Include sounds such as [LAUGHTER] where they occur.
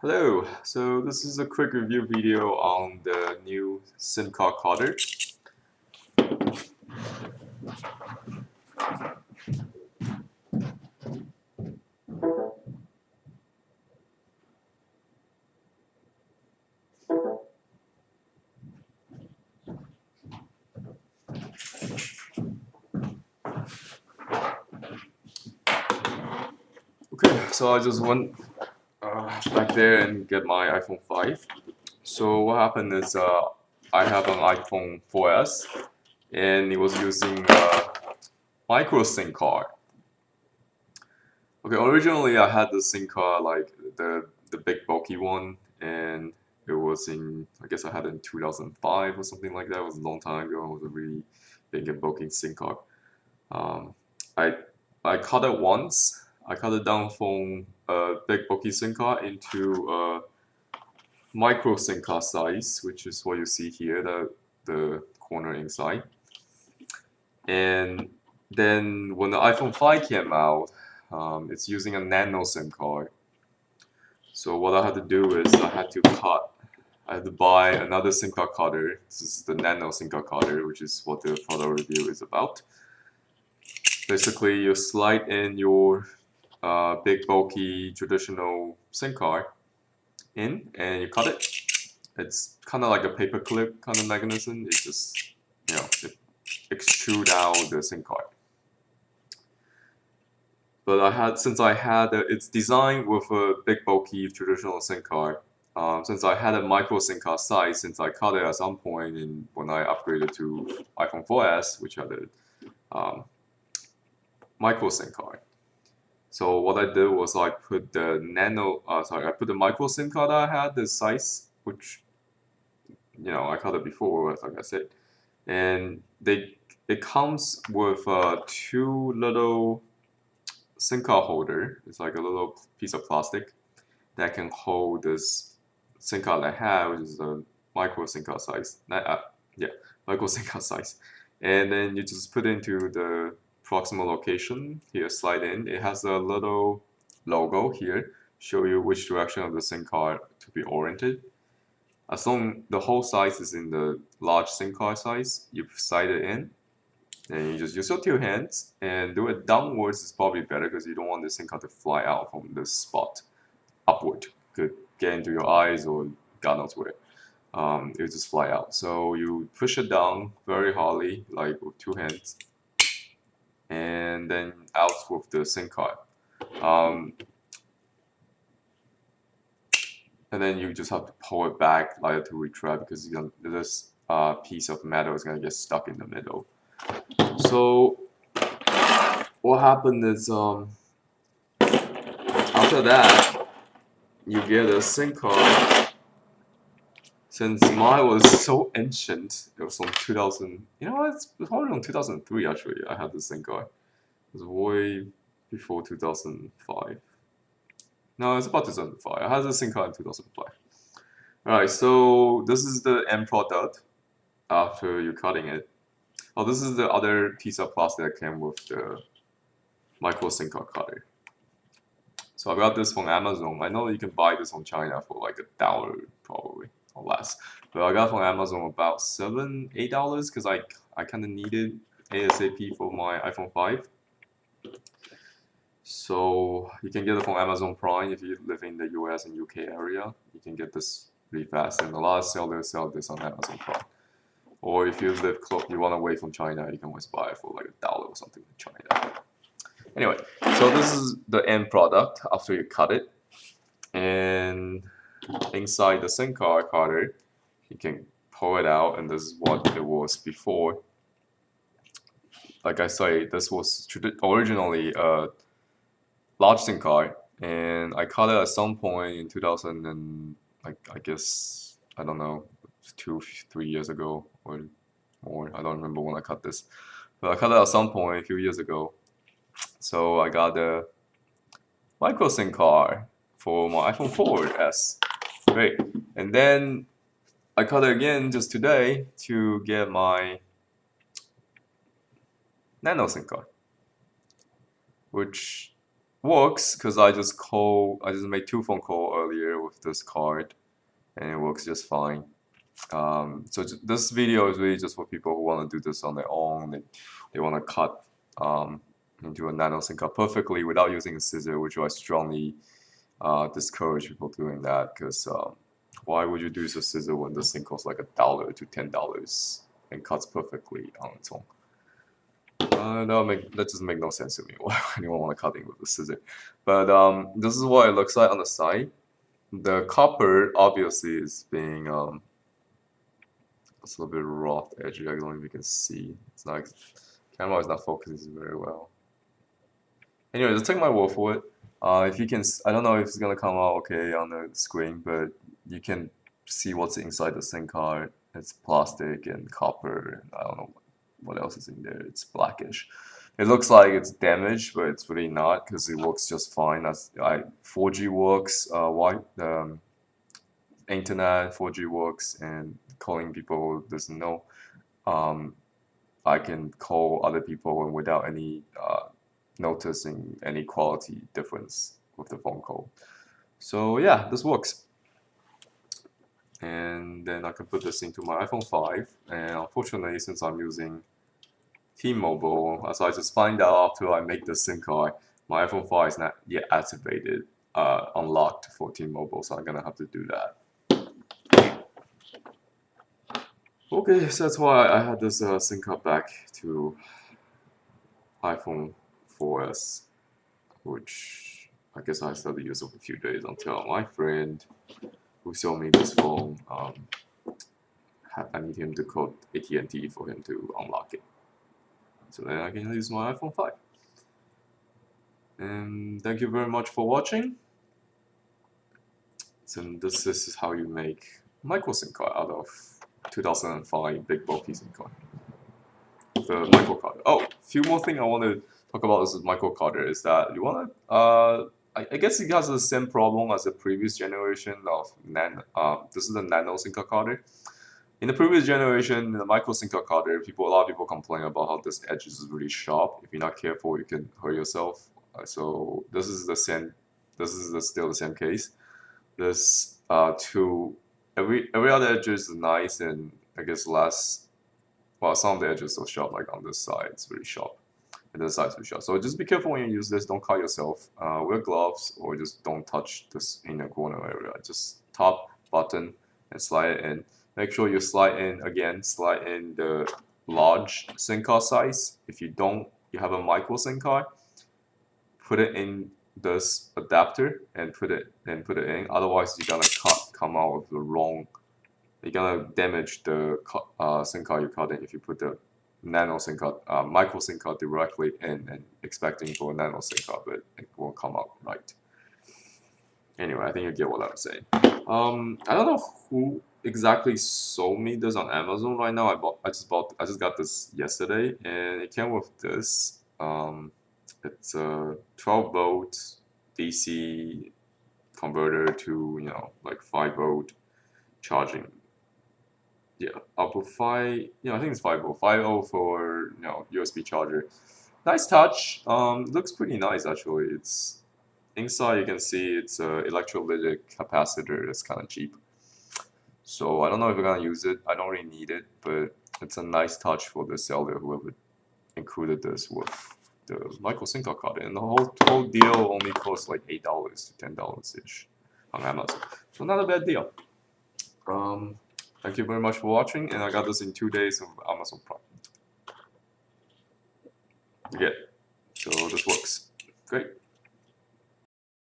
Hello, so this is a quick review video on the new SIM card cutter. Okay, so I just went uh, back there and get my iPhone 5. So what happened is uh, I have an iPhone 4S and it was using a micro SIM card. Okay, originally I had the SIM card like the the big bulky one and it was in I guess I had it in 2005 or something like that. It was a long time ago. It was a really big and bulky SIM card. Um, I I cut it once I cut it down from a big bulky SIM card into a micro SIM card size, which is what you see here, the, the corner inside. And then when the iPhone 5 came out, um, it's using a nano SIM card. So what I had to do is I had to cut, I had to buy another SIM card cutter. This is the nano SIM card cutter, which is what the product review is about. Basically, you slide in your uh, big bulky traditional SIM card in and you cut it. It's kind of like a paper clip kind of mechanism. It just, you know, it extrude out the SIM card. But I had, since I had, a, it's designed with a big bulky traditional SIM card, um, since I had a micro SIM card size, since I cut it at some point in, when I upgraded to iPhone 4S, which had a um, micro SIM card. So what I did was I put the nano, uh, sorry, I put the micro SIM card I had, the size, which, you know, I cut it before, like I said, and they it comes with uh, two little SIM card holder. It's like a little piece of plastic that can hold this SIM card I have, which is a micro SIM card size. Uh, yeah, micro [LAUGHS] SIM card size. And then you just put into the proximal location here slide in. It has a little logo here show you which direction of the SIM card to be oriented. As long the whole size is in the large SIM card size you slide it in and you just use your two hands and do it downwards is probably better because you don't want the SIM card to fly out from this spot upward. Could get into your eyes or God knows where. Um, it will just fly out. So you push it down very hardly like with two hands and then out with the SIM card. Um, and then you just have to pull it back like to retrieve because this uh, piece of metal is gonna get stuck in the middle. So what happened is um, after that you get a SIM card since mine was so ancient, it was from 2000, you know, it's probably from 2003 actually, I had this thing guy. It was way before 2005. No, it's about 2005. I had this thing in 2005. Alright, so this is the end product after you're cutting it. Oh, this is the other piece of plastic that came with the micro card cutter. So I got this from Amazon. I know you can buy this from China for like a dollar probably or less. But I got from Amazon about seven, eight dollars because I I kind of needed ASAP for my iPhone 5. So you can get it from Amazon Prime if you live in the US and UK area. You can get this really fast, and a lot of sellers sell this on Amazon Prime. Or if you live close, you want to wait from China, you can always buy it for like a dollar or something in China. Anyway, so this is the end product after you cut it, and inside the SIM card cutter, you can pull it out and this is what it was before. Like I say, this was originally a large SIM card and I cut it at some point in 2000 and like I guess, I don't know, two, three years ago or more. I don't remember when I cut this. But I cut it at some point a few years ago. So I got the micro SIM card for my iPhone 4S. Great. And then I cut it again just today to get my nano SIM card, which works because I just call I just made two phone call earlier with this card and it works just fine. Um, so this video is really just for people who want to do this on their own. They, they want to cut um, into a nano SIM card perfectly without using a scissor, which I strongly uh, discourage people doing that because um, why would you use a scissor when this thing costs like a dollar to ten dollars and cuts perfectly on its own? Uh, that, make, that just make no sense to me. [LAUGHS] Why would anyone want to cut it with a scissor? But um, this is what it looks like on the side. The copper obviously is being um, it's a little bit rough edge. I don't you can see. It's not camera is not focusing very well. Anyway, just take my word for it. Uh, if you can, I don't know if it's gonna come out okay on the screen, but you can see what's inside the SIM card. It's plastic and copper, and I don't know what else is in there. It's blackish. It looks like it's damaged, but it's really not because it works just fine. As I 4G works, uh, why um, internet 4G works, and calling people doesn't know. Um, I can call other people without any uh, noticing any quality difference with the phone call. So yeah, this works. And then I can put this into my iPhone 5. And unfortunately, since I'm using T-Mobile, as I just find out after I make the SIM card, my iPhone 5 is not yet activated, uh, unlocked for T-Mobile, so I'm gonna have to do that. Okay, so that's why I had this uh, SIM card back to iPhone 4S, which I guess I still use for a few days until my friend who sold me this phone, um, I need him to call AT&T for him to unlock it. So then I can use my iPhone 5. And thank you very much for watching. So this, is how you make micro SIM card out of 2005 big bulky SIM card. The micro card. Oh, few more thing I want to talk about this micro card is that you want to, uh, I, I, guess it has the same problem as the previous generation of nan. Uh, this is the nano card. In the previous generation, the micro card, people a lot of people complain about how this edge is really sharp. If you're not careful, you can hurt yourself. Uh, so this is the same. This is the, still the same case. This uh, two every every other edge is nice and I guess less. Well, some of the edges are sharp, like on this side, it's really sharp, and this side's really sharp. So just be careful when you use this. Don't cut yourself. Uh, wear gloves or just don't touch this inner corner area. Just top button and slide it in. Make sure you slide in again. Slide in the large SIM card size. If you don't, you have a micro SIM card. Put it in this adapter and put it and put it in. Otherwise, you're gonna cut come out of the wrong, you're gonna damage the uh, SIM card you cut in if you put the nano SIM card, uh, micro SIM card directly in and expecting for a nano SIM card, but it won't come out right. Anyway, I think you get what I'm saying. Um, I don't know who exactly sold me this on Amazon right now. I bought, I just bought, I just got this yesterday, and it came with this. Um, it's a 12 volt DC converter to you know like 5 volt charging yeah output 5 yeah I think it's 5 volt 5 volt for you know USB charger. Nice touch um, looks pretty nice actually. It's inside you can see it's a electrolytic capacitor that's kind of cheap. So I don't know if we're gonna use it. I don't really need it but it's a nice touch for the seller whoever included this with. The micro SIM card, and the whole whole deal only costs like eight dollars to ten dollars ish on Amazon. So not a bad deal. Um, thank you very much for watching, and I got this in two days of Amazon Prime. Yeah, so this works. Great.